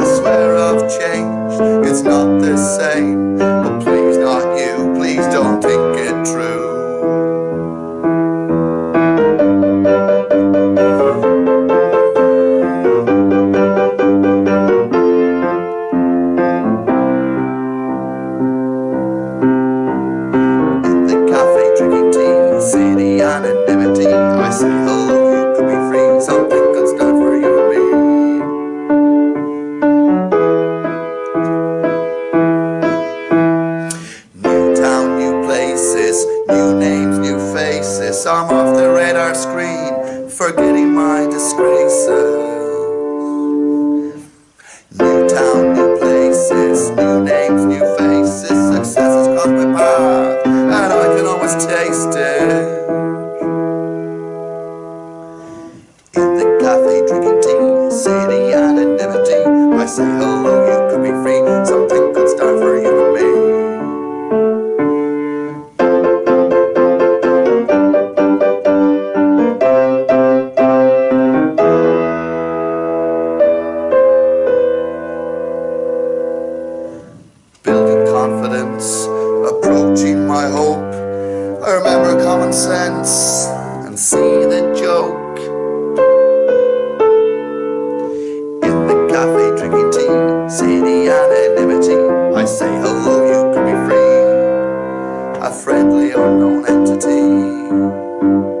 I swear I've changed, it's not the same. But please, not you, please. because I'm off the radar screen, forgetting my disgraces. New town, new places, new names, new faces, success has crossed my path, and I can always taste it. In the cafe drinking tea, city anonymity, I say hello. remember common sense and see the joke. In the cafe drinking tea, see the anonymity I say hello, you could be free. A friendly unknown entity.